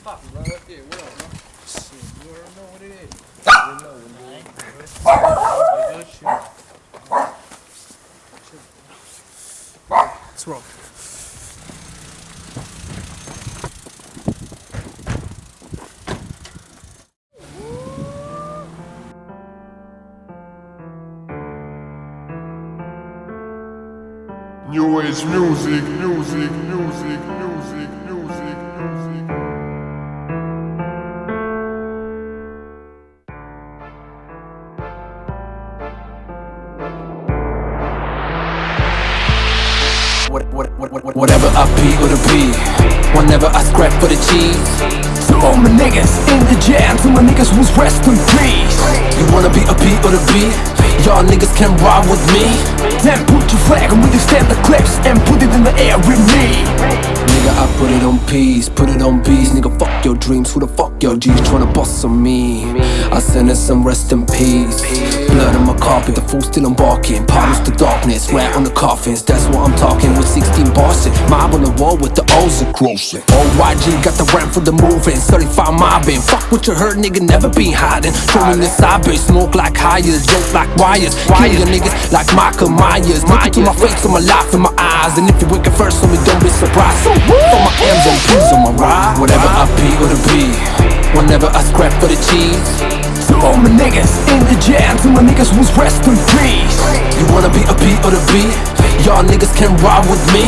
stop, bro. Yeah, what up, bro? Shit, you already know what it is. You already know what it is. What's wrong? New Age music, music, music, music, music, music. Whatever I be or the be. Whenever I scrap for the cheese. To all my niggas in the jam To my niggas who's rest in peace. You wanna be a P or the B? Y'all niggas can ride with me. Then put your flag and we just stamp the clips And put it in the air with me. Nigga, I put it on peace, put it on peace. Nigga, fuck your dreams, who the fuck your G's tryna bust on me? I send us some rest in peace Blood on my carpet, the fool still embarking. Partners the darkness, rat on the coffins? That's what I'm talking with 16 bosses Mob on the wall with the O's across it OYG got the ramp for the moving. 35 mobbing, fuck what you heard nigga, never been hiding. Showing the side bitch, smoke like hires. Joke like wires, kill your niggas like Michael Myers. Look into my face, on my life in my eyes. And if you wake up first, homie, don't be surprised. So for my M's on P's on my ride. Whatever I be or to be. Whenever I scrap for the cheese. To my niggas in the jam To my niggas who's rest in peace. You wanna be a P or the B? Y'all niggas can ride with me.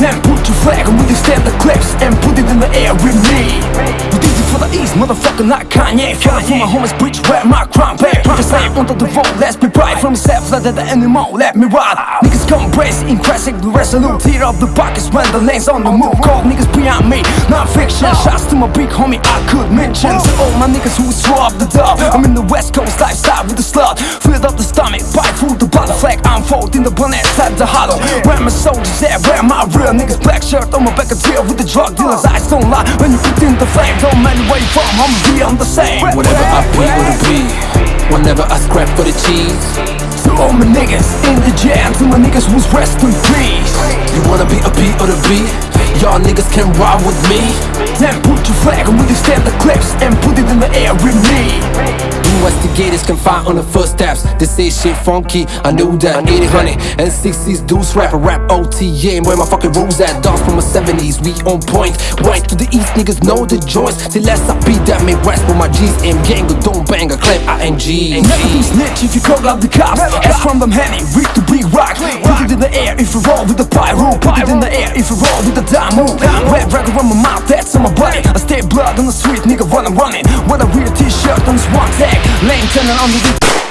Then put your flag and we just stamp the clips And put it in the air with me for the east, motherfucker, not Kanye Fell for my homies, bitch, where my crown back Just say under the vote, let's be bright From myself, let the animal, let me ride. Niggas come crazy, increasing the resolute Tear up the pockets when the lane's on the move. Call niggas beyond me, not fiction. Shots to my big homie, I could mention. To all my niggas who throw up the dub. I'm in the west coast lifestyle with the slut Filled up the stomach, bite food, flag I'm folding the bonnet, inside the hollow. Where my soldiers at, where my real niggas? Black shirt on my back, a deal with the drug dealers. Eyes don't lie, when you put in the flame Don't matter where you from, I'ma be on the same. Whatever I or the be. Whenever I scrap for the cheese. To all my niggas in the jam To my niggas who's rest in peace. You wanna be a P or the B? Y'all niggas can ride with me. Then put your flag and we just stamp the clips And put it in the air with me Investigators can find on the footsteps. They say shit funky, I knew that 800 and 60s deuce rap, rap OTA And where my fucking rules at, dogs from the 70s We on point, right to the east Niggas know the joints. Till less I beat that make rest With my G's and gang, but don't bang a clap ING Never be snitch if you call up the cops. Ask from them heavy, reach the big rock Put it in the air if you roll with the pyro Put it in the air if you roll with the dime. Red record on my mouth, that's on my body I stay blood on the street, nigga, when I'm running With a weird t-shirt on this one tag Lane turning on the